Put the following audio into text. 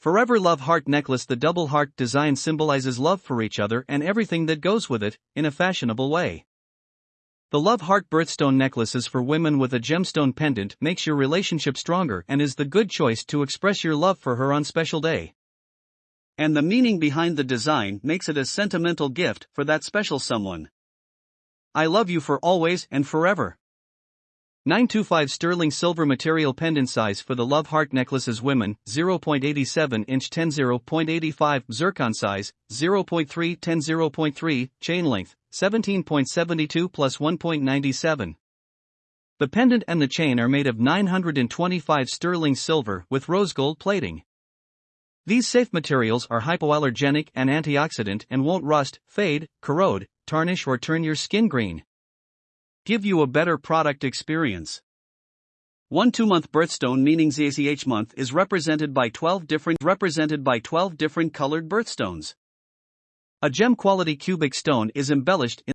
Forever Love Heart Necklace The double heart design symbolizes love for each other and everything that goes with it, in a fashionable way. The Love Heart Birthstone necklace is for women with a gemstone pendant makes your relationship stronger and is the good choice to express your love for her on special day. And the meaning behind the design makes it a sentimental gift for that special someone. I love you for always and forever. 925 sterling silver material pendant size for the love heart necklaces women 0.87 inch 10 0.85 zircon size 0.3 10 0.3 chain length 17.72 plus 1.97 the pendant and the chain are made of 925 sterling silver with rose gold plating. These safe materials are hypoallergenic and antioxidant and won't rust fade corrode tarnish or turn your skin green give you a better product experience. One two-month birthstone meaning ZACH month is represented by 12 different represented by 12 different colored birthstones. A gem quality cubic stone is embellished in